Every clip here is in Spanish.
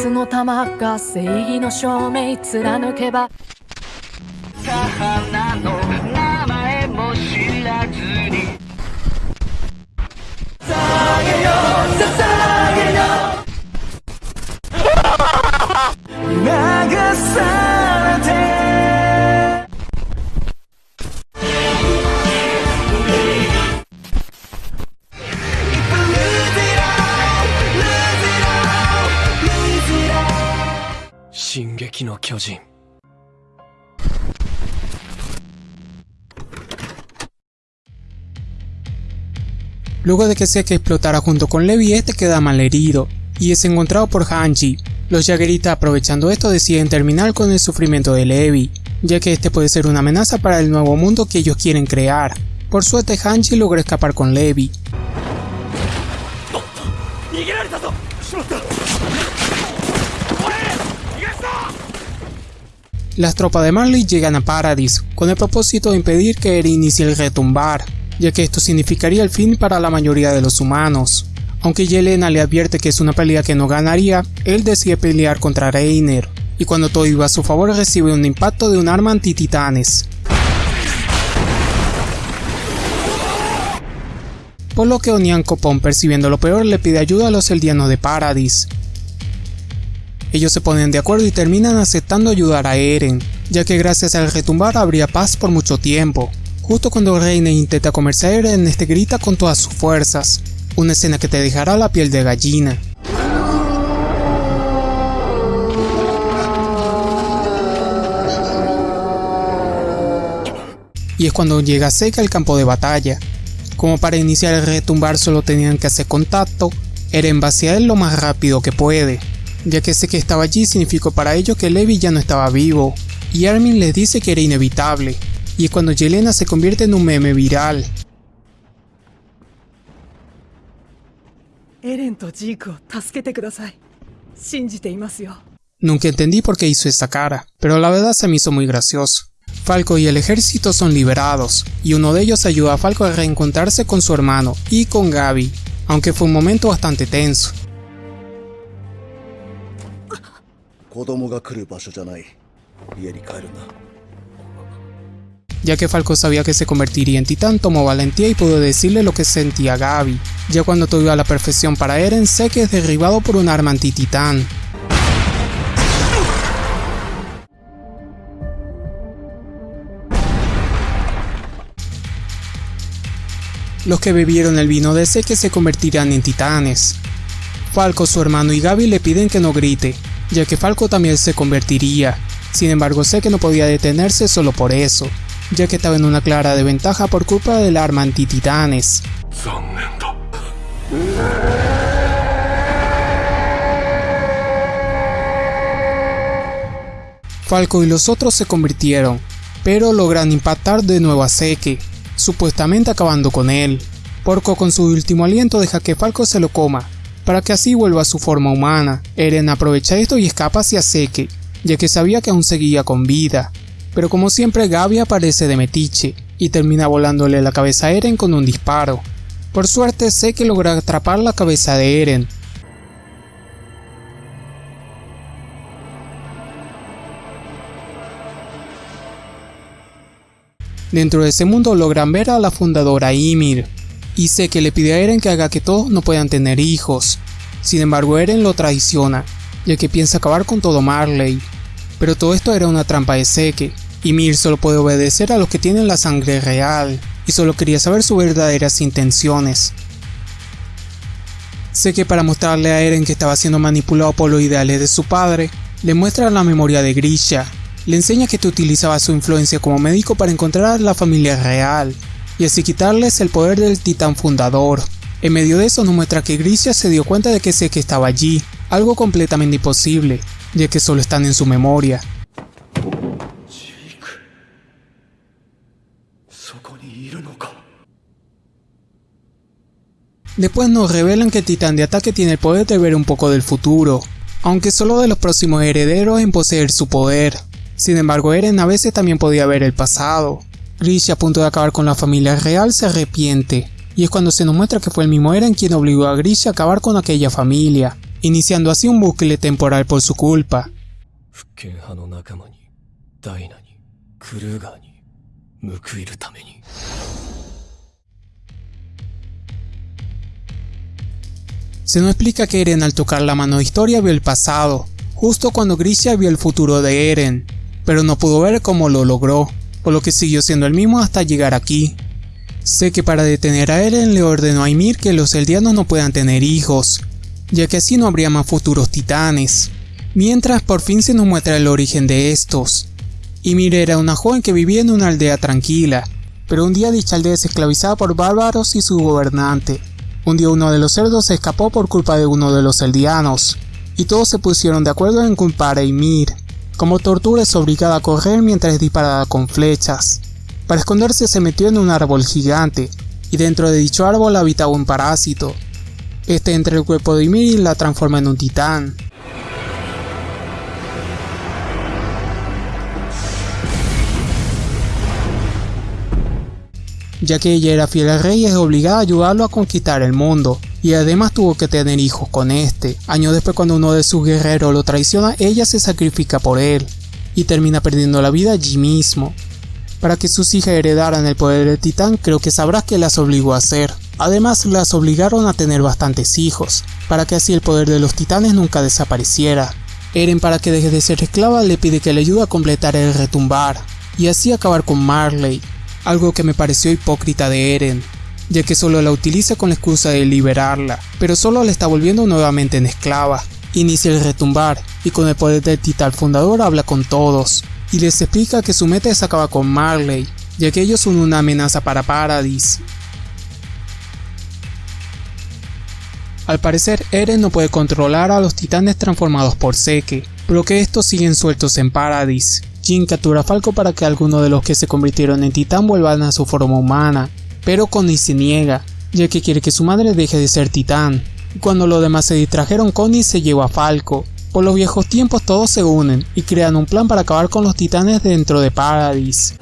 熱の玉が正義の証明貫けば。の名前も知らずに。捧げよ捧げよ流さ 進撃の巨人 Luego de que Seke explotara junto con Levi, este queda malherido y es encontrado por Hanji. Los Jaggeritas aprovechando esto deciden terminar con el sufrimiento de Levi, ya que este puede ser una amenaza para el nuevo mundo que ellos quieren crear. Por suerte Hanji logra escapar con Levi. Las tropas de Marley llegan a Paradis con el propósito de impedir que Eren inicie el retumbar, ya que esto significaría el fin para la mayoría de los humanos. Aunque Yelena le advierte que es una pelea que no ganaría, él decide pelear contra Reiner, y cuando todo iba a su favor recibe un impacto de un arma anti-titanes. Por lo que Onian Copón, percibiendo lo peor, le pide ayuda a los eldianos de Paradis. Ellos se ponen de acuerdo y terminan aceptando ayudar a Eren, ya que gracias al retumbar habría paz por mucho tiempo. Justo cuando Reiner intenta comerse a Eren, este grita con todas sus fuerzas, una escena que te dejará la piel de gallina. Y es cuando llega Seca al campo de batalla. Como para iniciar el retumbar solo tenían que hacer contacto, Eren va él lo más rápido que puede, ya que ese que estaba allí significó para ellos que Levi ya no estaba vivo, y Armin les dice que era inevitable, y es cuando Yelena se convierte en un meme viral. Nunca entendí por qué hizo esta cara, pero la verdad se me hizo muy gracioso. Falco y el ejército son liberados, y uno de ellos ayuda a Falco a reencontrarse con su hermano y con Gaby, aunque fue un momento bastante tenso. 子供が来る場所じゃない家に帰るんだ Ya que Falco sabía que se convertiría en titán, tomó valentía y pudo decirle lo que sentía Gaby. Ya cuando todo iba a la perfección para Eren, sé que es derribado por un arma anti-titán. Los que bebieron el vino de Seke se convertirán en titanes. Falco, su hermano y Gaby le piden que no grite, ya que Falco también se convertiría. Sin embargo sé que no podía detenerse solo por eso, ya que estaba en una clara desventaja por culpa del arma antititanes. Falco y los otros se convirtieron, pero logran impactar de nuevo a Seke, supuestamente acabando con él. Porco con su último aliento deja que Falco se lo coma, para que así vuelva a su forma humana. Eren aprovecha esto y escapa hacia Seke, ya que sabía que aún seguía con vida. Pero como siempre Gaby aparece de metiche, y termina volándole la cabeza a Eren con un disparo. Por suerte Seke logra atrapar la cabeza de Eren, Dentro de ese mundo logran ver a la fundadora Ymir, y sé que le pide a Eren que haga que todos no puedan tener hijos. Sin embargo Eren lo traiciona, ya que piensa acabar con todo Marley. Pero todo esto era una trampa de Seke, Ymir solo puede obedecer a los que tienen la sangre real, y solo quería saber sus verdaderas intenciones. Que para mostrarle a Eren que estaba siendo manipulado por los ideales de su padre, le muestra la memoria de Grisha, le enseña que te utilizaba su influencia como médico para encontrar a la familia real, y así quitarles el poder del titán fundador. En medio de eso nos muestra que Grisia se dio cuenta de que Seki estaba allí, algo completamente imposible, ya que solo están en su memoria. Después nos revelan que el titán de ataque tiene el poder de ver un poco del futuro, aunque solo de los próximos herederos en poseer su poder. Sin embargo Eren a veces también podía ver el pasado, Grisha a punto de acabar con la familia real, se arrepiente, y es cuando se nos muestra que fue el mismo Eren quien obligó a Grisha a acabar con aquella familia, iniciando así un bucle temporal por su culpa. Se nos explica que Eren al tocar la mano de historia vio el pasado, justo cuando Grisha vio el futuro de Eren, pero no pudo ver cómo lo logró por lo que siguió siendo el mismo hasta llegar aquí. Sé que para detener a Eren le ordenó a Ymir que los eldianos no puedan tener hijos, ya que así no habría más futuros titanes. Mientras por fin se nos muestra el origen de estos. Ymir era una joven que vivía en una aldea tranquila, pero un día dicha aldea es esclavizada por bárbaros y su gobernante. Un día uno de los cerdos se escapó por culpa de uno de los eldianos, y todos se pusieron de acuerdo en culpar a Ymir. Como tortura es obligada a correr mientras es disparada con flechas. Para esconderse se metió en un árbol gigante, y dentro de dicho árbol habitaba un parásito. Este entra el cuerpo de Ymir y la transforma en un titán. ya que ella era fiel al rey es obligada a ayudarlo a conquistar el mundo, y además tuvo que tener hijos con este. Años después cuando uno de sus guerreros lo traiciona, ella se sacrifica por él, y termina perdiendo la vida allí mismo. Para que sus hijas heredaran el poder del titán, creo que sabrás que las obligó a hacer. Además, las obligaron a tener bastantes hijos, para que así el poder de los titanes nunca desapareciera. Eren para que deje de ser esclava le pide que le ayude a completar el retumbar, y así acabar con Marley, algo que me pareció hipócrita de Eren, ya que solo la utiliza con la excusa de liberarla, pero solo la está volviendo nuevamente en esclava. Inicia el retumbar, y con el poder del titán fundador habla con todos, y les explica que su meta es acabar con Marley, ya que ellos son una amenaza para Paradis. Al parecer, Eren no puede controlar a los titanes transformados por Seke, pero que estos siguen sueltos en Paradis. Jin captura a Falco para que algunos de los que se convirtieron en titán vuelvan a su forma humana, pero Connie se niega, ya que quiere que su madre deje de ser titán. Cuando los demás se distrajeron, Connie se lleva a Falco. Por los viejos tiempos todos se unen y crean un plan para acabar con los titanes dentro de Paradis.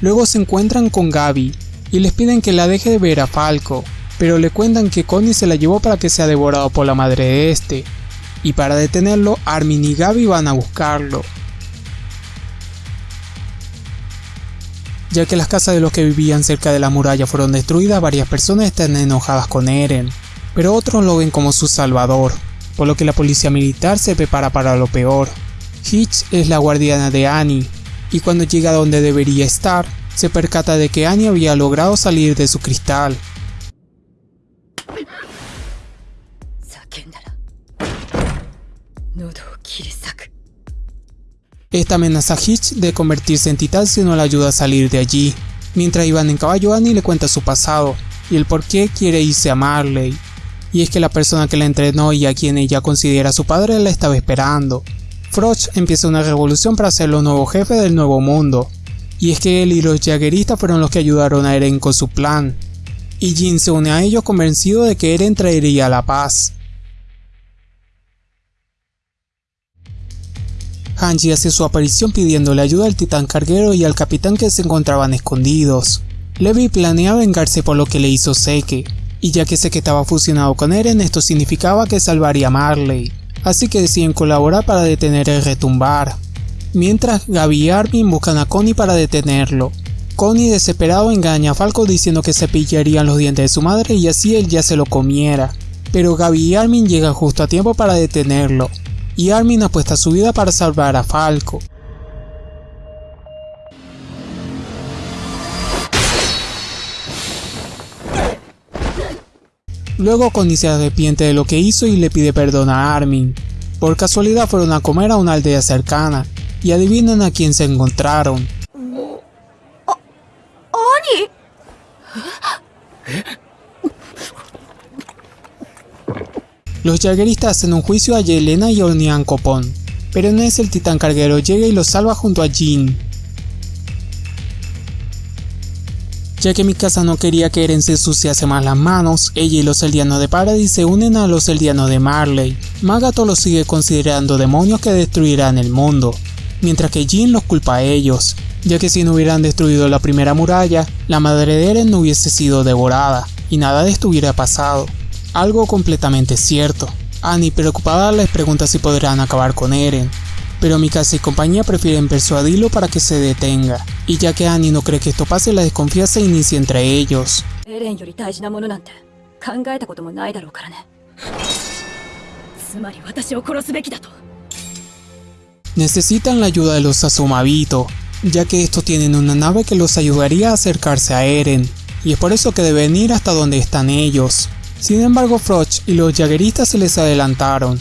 Luego se encuentran con Gaby y les piden que la deje de ver a Falco, pero le cuentan que Connie se la llevó para que sea devorado por la madre de este, y para detenerlo Armin y Gaby van a buscarlo. Ya que las casas de los que vivían cerca de la muralla fueron destruidas, varias personas están enojadas con Eren, pero otros lo ven como su salvador, por lo que la policía militar se prepara para lo peor. Hitch es la guardiana de Annie, y cuando llega donde debería estar, se percata de que Annie había logrado salir de su cristal. Esta amenaza a Hitch de convertirse en titán si no la ayuda a salir de allí. Mientras iban en caballo, Annie le cuenta su pasado y el por qué quiere irse a Marley. Y es que la persona que la entrenó y a quien ella considera su padre la estaba esperando. Froch empieza una revolución para ser el nuevo jefe del nuevo mundo. Y es que él y los jagueristas fueron los que ayudaron a Eren con su plan. Y Jin se une a ellos convencido de que Eren traería la paz. Hanji hace su aparición pidiéndole ayuda al titán carguero y al capitán que se encontraban escondidos. Levi planea vengarse por lo que le hizo Seke, y ya que Seke estaba fusionado con Eren esto significaba que salvaría a Marley, así que deciden colaborar para detener el retumbar. Mientras Gaby y Armin buscan a Connie para detenerlo. Connie desesperado engaña a Falco diciendo que se pillarían los dientes de su madre y así él ya se lo comiera. Pero Gaby y Armin llegan justo a tiempo para detenerlo, y Armin apuesta su vida para salvar a Falco. Luego Connie se arrepiente de lo que hizo y le pide perdón a Armin. Por casualidad fueron a comer a una aldea cercana, y adivinan a quién se encontraron. Los jagueristas hacen un juicio a Yelena y Onian Copón, pero no es el titán carguero llega y los salva junto a Jin. Ya que Mikasa no quería que Eren se ensuciase más las manos, ella y los Eldianos de Paradis se unen a los Eldianos de Marley. Magato los sigue considerando demonios que destruirán el mundo, mientras que Jin los culpa a ellos, ya que si no hubieran destruido la primera muralla, la madre de Eren no hubiese sido devorada, y nada de esto hubiera pasado. Algo completamente cierto. Annie preocupada les pregunta si podrán acabar con Eren, pero Mikasa y compañía prefieren persuadirlo para que se detenga, y ya que Annie no cree que esto pase, la desconfianza inicia entre ellos. Necesitan la ayuda de los Sasumabito, ya que estos tienen una nave que los ayudaría a acercarse a Eren, y es por eso que deben ir hasta donde están ellos. Sin embargo, Froch y los Jagueristas se les adelantaron,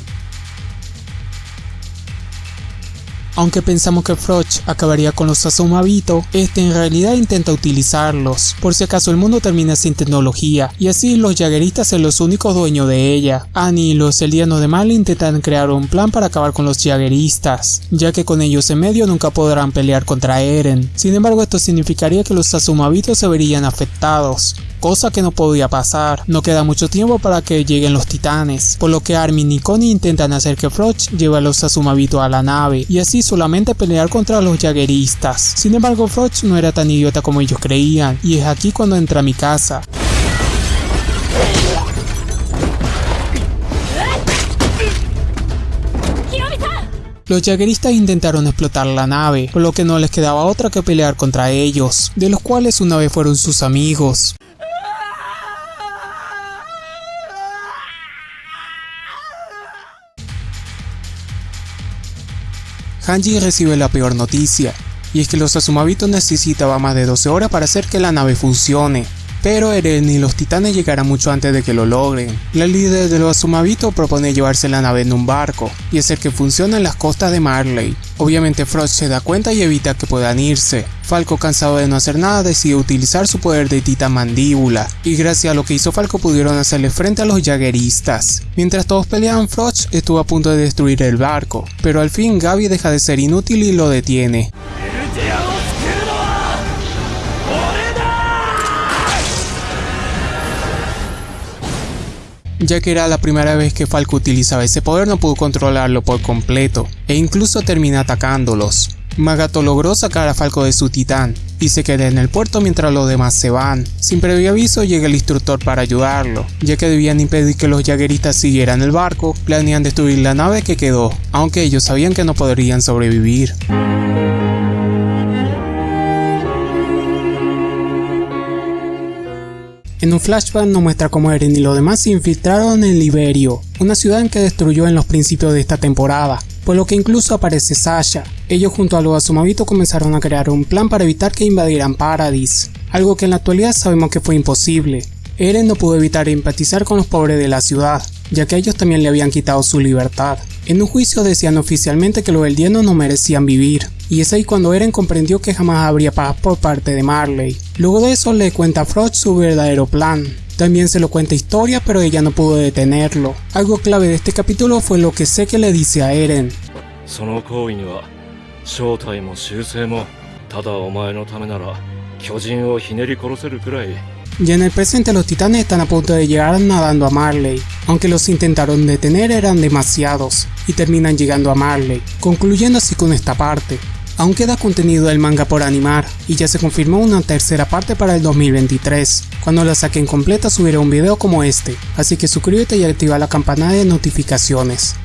Aunque pensamos que Froch acabaría con los Azumabito, este en realidad intenta utilizarlos, por si acaso el mundo termina sin tecnología, y así los Jagueristas son los únicos dueños de ella. Annie y los Eldianos de Mal intentan crear un plan para acabar con los Jagueristas, ya que con ellos en medio nunca podrán pelear contra Eren. Sin embargo esto significaría que los Azumabito se verían afectados, cosa que no podía pasar. No queda mucho tiempo para que lleguen los titanes, por lo que Armin y Connie intentan hacer que Froch lleve a los Azumabito a la nave, y así solamente pelear contra los Jagueristas. Sin embargo, Froch no era tan idiota como ellos creían, y es aquí cuando entra a mi casa. Los jagueristas intentaron explotar la nave, por lo que no les quedaba otra que pelear contra ellos, de los cuales una vez fueron sus amigos. Hanji recibe la peor noticia, y es que los Azumabito necesitaban más de 12 horas para hacer que la nave funcione, pero Eren y los titanes llegarán mucho antes de que lo logren. La líder de los Azumabito propone llevarse la nave en un barco y hacer que funcione en las costas de Marley. Obviamente Frost se da cuenta y evita que puedan irse. Falco cansado de no hacer nada decide utilizar su poder de titán mandíbula y gracias a lo que hizo Falco pudieron hacerle frente a los jagueristas. Mientras todos peleaban Frost estuvo a punto de destruir el barco, pero al fin Gaby deja de ser inútil y lo detiene. Ya que era la primera vez que Falco utilizaba ese poder no pudo controlarlo por completo, e incluso termina atacándolos. Magato logró sacar a Falco de su titán, y se queda en el puerto mientras los demás se van. Sin previo aviso llega el instructor para ayudarlo, ya que debían impedir que los jagueristas siguieran el barco, planean destruir la nave que quedó, aunque ellos sabían que no podrían sobrevivir. En un flashback nos muestra cómo Eren y los demás se infiltraron en Liberio, una ciudad que destruyó en los principios de esta temporada, por lo que incluso aparece Sasha. Ellos junto a los Azumabito comenzaron a crear un plan para evitar que invadieran Paradis, algo que en la actualidad sabemos que fue imposible. Eren no pudo evitar empatizar con los pobres de la ciudad, ya que ellos también le habían quitado su libertad. En un juicio decían oficialmente que los eldianos no merecían vivir, y es ahí cuando Eren comprendió que jamás habría paz por parte de Marley. Luego de eso le cuenta a Froch su verdadero plan. También se lo cuenta historia pero ella no pudo detenerlo. Algo clave de este capítulo fue lo que sé que le dice a Eren. Ya en el presente los titanes están a punto de llegar nadando a Marley, aunque los intentaron detener eran demasiados, y terminan llegando a Marley, concluyendo así con esta parte. Aún queda contenido del manga por animar, y ya se confirmó una tercera parte para el 2023. Cuando la saquen completa subiré un video como este, así que suscríbete y activa la campana de notificaciones.